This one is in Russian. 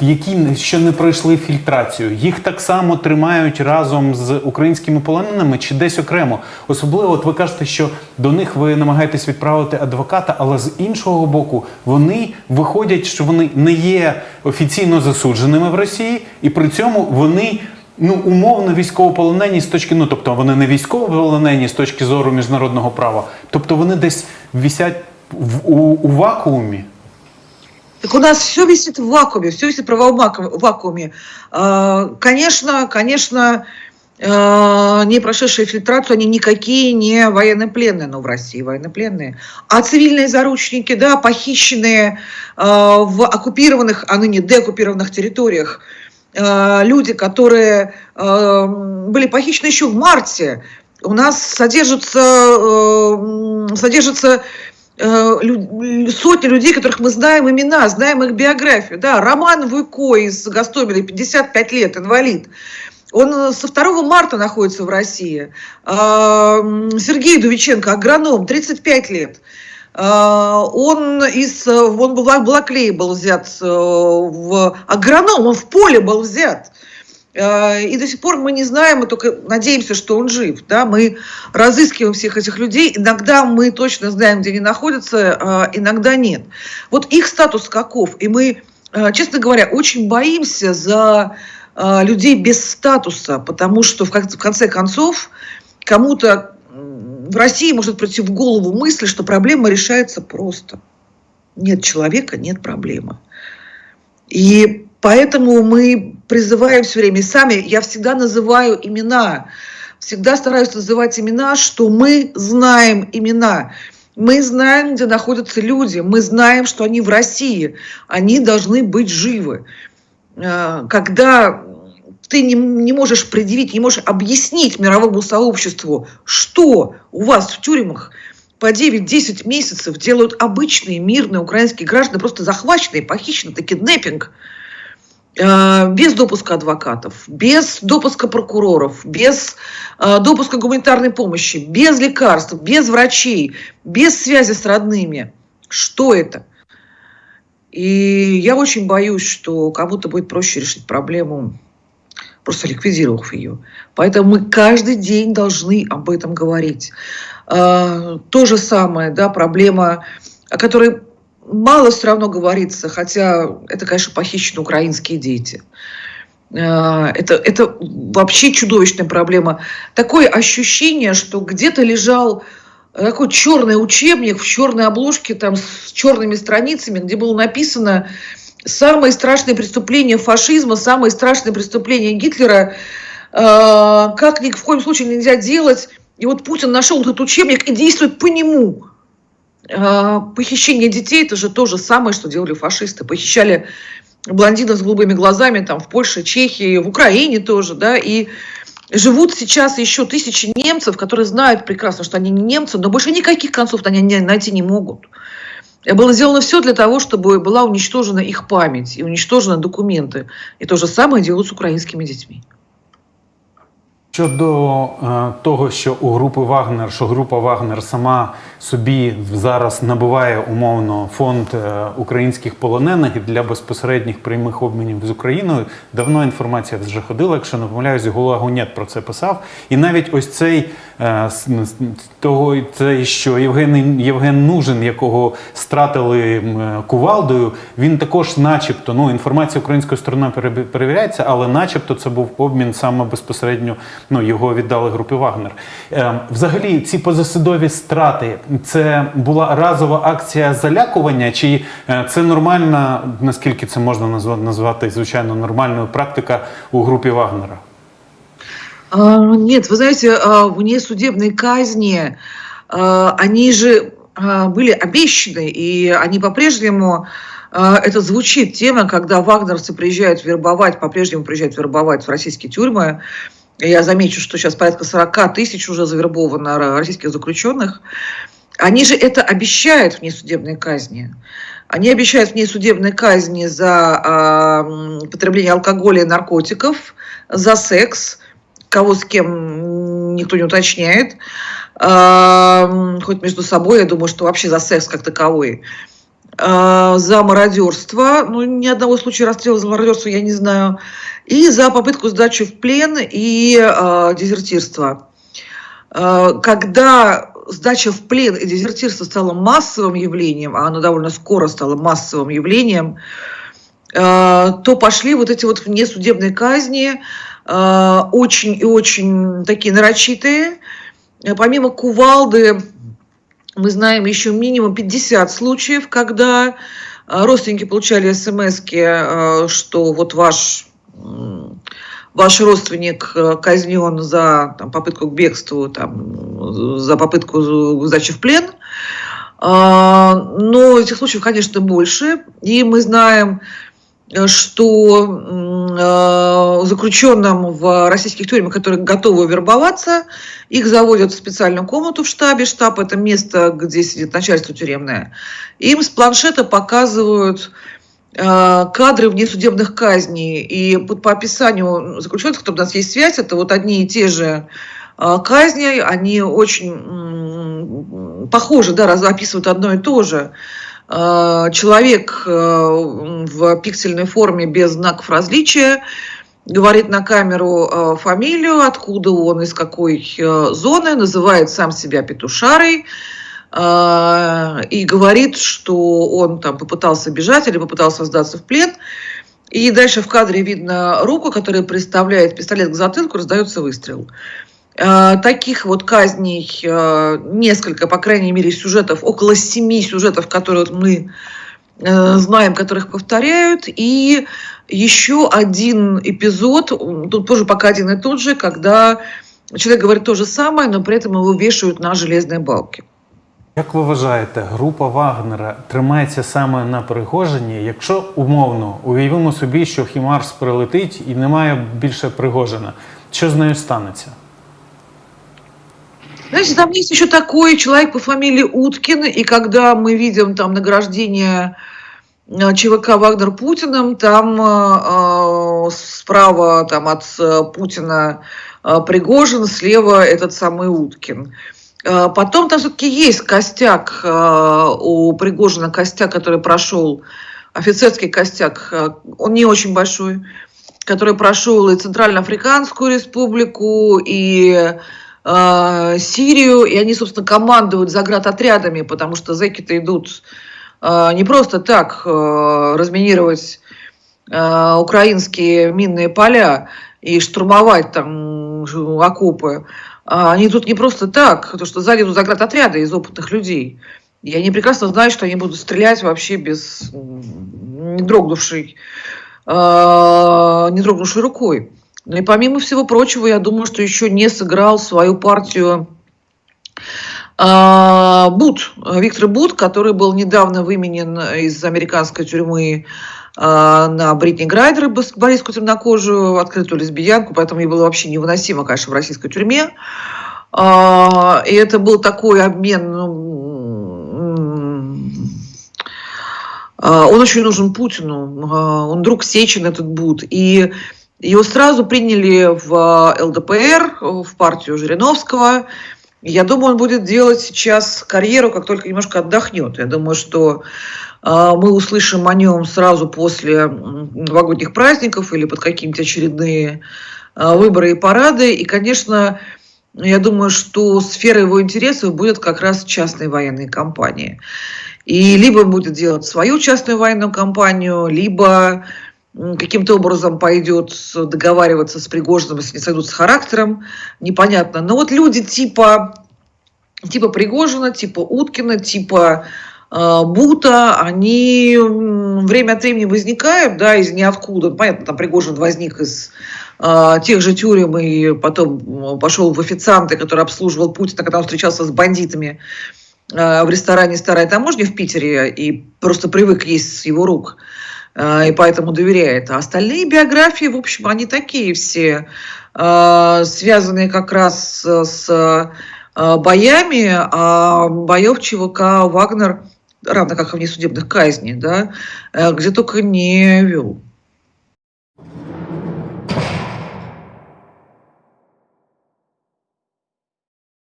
які що не пройшли фільтрацію, їх так само тримають разом з українськими полоненими чи десь окремо. Особливо, от ви кажете, що до них ви намагаєтесь відправити адвоката, але з іншого боку, вони виходять, що вони не є офіційно засудженими в Росії, і при цьому вони. Ну, умовно військовополонені з точки, ну тобто вони не військовополонені з точки зору міжнародного права, тобто вони десь висять в, у, у вакуумі. Так у нас все висит в вакууме, все висит в вакууме. А, Конечно, конечно, э, не прошедшие фильтрацию, они никакие не военнопленные, но в России военнопленные. А цивильные заручники, да, похищенные э, в оккупированных, а ныне деоккупированных территориях, э, люди, которые были похищены еще в марте, у нас содержатся, содержатся сотни людей, которых мы знаем имена, знаем их биографию. Да, Роман Вуйко из Гастомеля, 55 лет, инвалид. Он э, со 2 марта находится в России. А, Сергей Дувиченко, агроном, 35 лет. А, Он из, э, он был Балаклее был взят, э, в агроном, он в поле был взят. Э, И до сих пор мы не знаем, мы только надеемся, что он жив. Да? Мы разыскиваем всех этих людей. Иногда мы точно знаем, где они находятся, а иногда нет. Вот их статус каков? И мы, э, честно говоря, очень боимся за э, людей без статуса, потому что в кон- в конце концов кому-то в России может прийти в голову мысль, что проблема решается просто. Нет человека, нет проблемы. И поэтому мы призываем все время, сами, я всегда называю имена, всегда стараюсь называть имена, что мы знаем имена. Мы знаем, где находятся люди, мы знаем, что они в России, они должны быть живы. Э, Когда ты не, не можешь предъявить, не можешь объяснить мировому сообществу, что у вас в тюрьмах по 9-10 месяцев делают обычные мирные украинские граждане, просто захваченные, похищены, это киднеппинг, без допуска адвокатов, без допуска прокуроров, без э, допуска гуманитарной помощи, без лекарств, без врачей, без связи с родными. Что это? И я очень боюсь, что кому-то будет проще решить проблему, просто ликвидировав ее. Поэтому мы каждый день должны об этом говорить. А, То же самое, да, проблема, о которой мало все равно говорится, хотя это, конечно, похищены украинские дети. А, Это, это вообще чудовищная проблема. Такое ощущение, что где-то лежал такой черный учебник в черной обложке, там с черными страницами, где было написано самые страшные преступления фашизма, самые страшные преступления Гитлера, э, как ни в коем случае нельзя делать. И вот Путин нашел этот учебник и действует по нему. Э, Похищение детей – это же то же самое, что делали фашисты. Похищали блондинов с голубыми глазами там в Польше, Чехии, в Украине тоже, да, и живут сейчас еще тысячи немцев, которые знают прекрасно, что они не немцы, но больше никаких концов они найти не могут. Было сделано все для того, чтобы была уничтожена их память и уничтожены документы. И то же самое делают с украинскими детьми. Щодо е, того, що у групи Вагнер, що група Вагнер сама собі зараз набуває умовно фонд е, українських полонених для безпосередніх прямих обмінів з Україною, давно інформація вже ходила. Якщо не помиляюсь, Гула Гунєт про це писав. І навіть ось цей того, цей, що Євген, Євген Нужин, якого стратили е, кувалдою, він також, начебто, ну інформація української сторони перевіряється, але начебто це був обмін саме безпосередньо. Ну його віддали групі Вагнер. Е, взагалі, ці позасудові страти це була разова акція залякування, чи е, це нормальна, наскільки це можна назва- назвати, звичайно, нормальною практика у групі Вагнера? А, Нет, вы знаете, а, внесудебные казни, а, они же были обещаны, и они по-прежнему, это звучит тема, когда вагнерцы приезжают вербовать, по-прежнему приезжают вербовать в российские тюрьмы. Я замечу, что сейчас порядка 40 тысяч уже завербовано ро- российских заключенных. Они же это обещают внесудебные казни. Они обещают внесудебные казни за м, потребление алкоголя и наркотиков, за секс, кого с кем никто не уточняет, А, хоть между собой, я думаю, что вообще за секс как таковой. э, за мародерство, ну, ни одного случая расстрела за мародерство я не знаю, и за попытку сдачи в плен и э, дезертирство. Э, когда сдача в плен и дезертирство стало массовым явлением, а оно довольно скоро стало массовым явлением, то пошли вот эти вот внесудебные казни, очень и очень такие нарочитые. Э, Помимо кувалды, мы знаем еще минимум 50 случаев, когда э, родственники получали смс что вот ваш, ваш родственник э, казнен за там, попытку к бегству, там, за попытку сдачи в плен. Но этих случаев, конечно, больше. И мы знаем, э, что м, э, заключенным в российских тюрьмах, которые готовы вербоваться, их заводят в специальную комнату в штабе. Штаб – это место, где сидит начальство тюремное. Им с планшета показывают э, кадры внесудебных казней. И по описанию заключенных, кто у нас есть связь, это вот одни и те же э, казни, они очень похожи, да, описывают одно и то же. Э, Человек э, в пиксельной форме без знаков различия говорит на камеру э, фамилию, откуда он, из какой зоны, называет сам себя петушарой и говорит, что он там попытался бежать или попытался сдаться в плен. И дальше в кадре видно руку, которая представляет пистолет к затылку, раздается выстрел. Э, Таких вот казней э, несколько, по крайней мере, сюжетов, около семи сюжетов, которые вот мы э, знаем, которых повторяют. И еще один эпизод, м, тут тоже пока один и тот же, когда человек говорит то же самое, но при этом его вешают на железные балки. Як ви вважаєте, група Вагнера тримається саме на Пригожині? Якщо умовно уявимо собі, що Хімарс прилетить і немає більше Пригожина, що з нею станеться? Знаете, там есть еще такой человек по фамилии Уткин, и когда мы видим там награждение э, ЧВК Вагнер Путиным, там э, э, справа там от э, Путина э, Пригожин, слева этот самый Уткин. Э, Потом там все-таки есть костяк э, у Пригожина, костяк, который прошел, офицерский костяк, э, он не очень большой, который прошел и Центральноафриканскую республику, и э, Сирию, и они, собственно, командуют заградотрядами, потому что зэки-то идут э, не просто так э, разминировать украинские минные поля и штурмовать там окопы. А Они тут не просто так, потому что сзади идут заградотряды из опытных людей. И они прекрасно знают, что они будут стрелять вообще без не дрогнувшей, не дрогнувшей рукой. Ну и помимо всего прочего, я думаю, что еще не сыграл свою партию а, Бут, Виктор Бут, который был недавно выменен из американской тюрьмы а, на Бритни Грайдер, борисскую темнокожую, открытую лесбиянку, поэтому ей было вообще невыносимо, конечно, в российской тюрьме. А, И это был такой обмен, ну, он очень нужен Путину, он друг Сечин этот Бут, и его сразу приняли в а, ЛДПР, в партию Жириновского. Я думаю, он будет делать сейчас карьеру, как только немножко отдохнет. Я думаю, что а, мы услышим о нем сразу после новогодних праздников или под какие-нибудь очередные а, выборы и парады. И, конечно, я думаю, что сфера его интересов будет как раз частные военные компании. И либо он будет делать свою частную военную компанию, либо каким-то образом пойдет договариваться с Пригожиным, если не сойдут с характером, непонятно. Но вот люди типа, типа Пригожина, типа Уткина, типа э, Бута, они время от времени возникают, да, из ниоткуда. Понятно, там Пригожин возник из э, тех же тюрем и потом пошел в официанты, который обслуживал Путина, когда он встречался с бандитами э, в ресторане «Старая таможня» в Питере и просто привык есть с его рук э, и поэтому доверяет. А остальные биографии, в общем, они такие все, э, связанные как раз с, э, боями, а боев ЧВК «Вагнер», равно как и внесудебных казней, да, э, где только не вел.